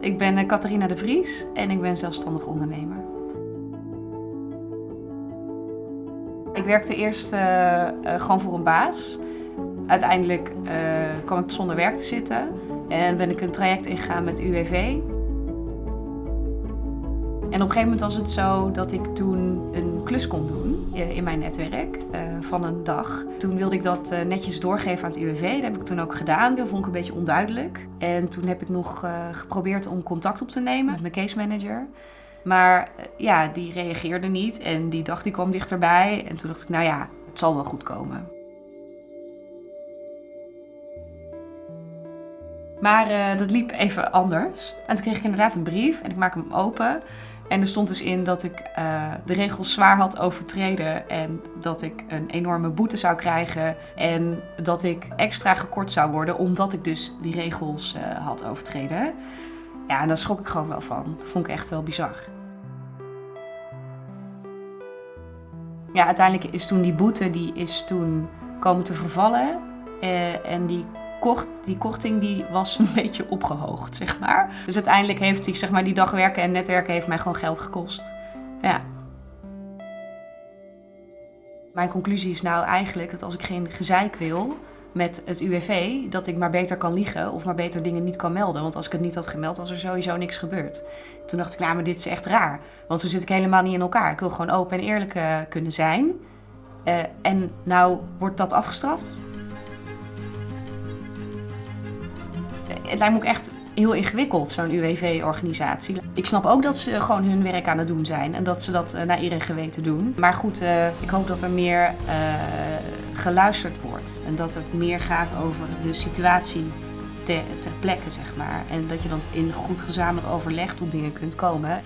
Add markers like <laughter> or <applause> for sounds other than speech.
Ik ben Catharina de Vries en ik ben zelfstandig ondernemer. Ik werkte eerst uh, uh, gewoon voor een baas. Uiteindelijk kwam ik zonder werk te zitten en ben ik een traject ingegaan met UWV. En op een gegeven moment was het zo dat ik toen een klus kon doen in mijn netwerk uh, van een dag. Toen wilde ik dat uh, netjes doorgeven aan het UWV. Dat heb ik toen ook gedaan. Dat vond ik een beetje onduidelijk. En toen heb ik nog geprobeerd om contact op te nemen met mijn case manager. Maar ja, die reageerde niet en die dag die kwam dichterbij. En toen dacht ik, nou ja, het zal wel goed komen. Maar dat liep even anders. En toen kreeg ik inderdaad een brief en ik maak hem open. En er stond dus in dat ik uh, de regels zwaar had overtreden en dat ik een enorme boete zou krijgen en dat ik extra gekort zou worden omdat ik dus die regels uh, had overtreden. Ja, en daar schrok ik gewoon wel van. Dat vond ik echt wel bizar. Ja, uiteindelijk is toen die boete die is toen komen te vervallen uh, en die kort, die korting die was een <laughs> beetje opgehoogd, zeg maar. Dus uiteindelijk heeft die, zeg maar, die dag werken en netwerken heeft mij gewoon geld gekost. Ja. Mijn conclusie is nou eigenlijk dat als ik geen gezeik wil met het UWV, dat ik maar beter kan liegen of maar beter dingen niet kan melden. Want als ik het niet had gemeld, was er sowieso niks gebeurd. Toen dacht ik, nou, dit is echt raar. Want zo zit ik helemaal niet in elkaar. Ik wil gewoon open en eerlijk uh, kunnen zijn. Uh, en nou wordt dat afgestraft. Het lijkt me ook echt heel ingewikkeld, zo'n UWV-organisatie. Ik snap ook dat ze gewoon hun werk aan het doen zijn en dat ze dat uh, naar eer en geweten doen. Maar goed, uh, ik hoop dat er meer uh, geluisterd wordt en dat het meer gaat over de situatie ter, ter plekke, zeg maar. En dat je dan in goed gezamenlijk overleg tot dingen kunt komen.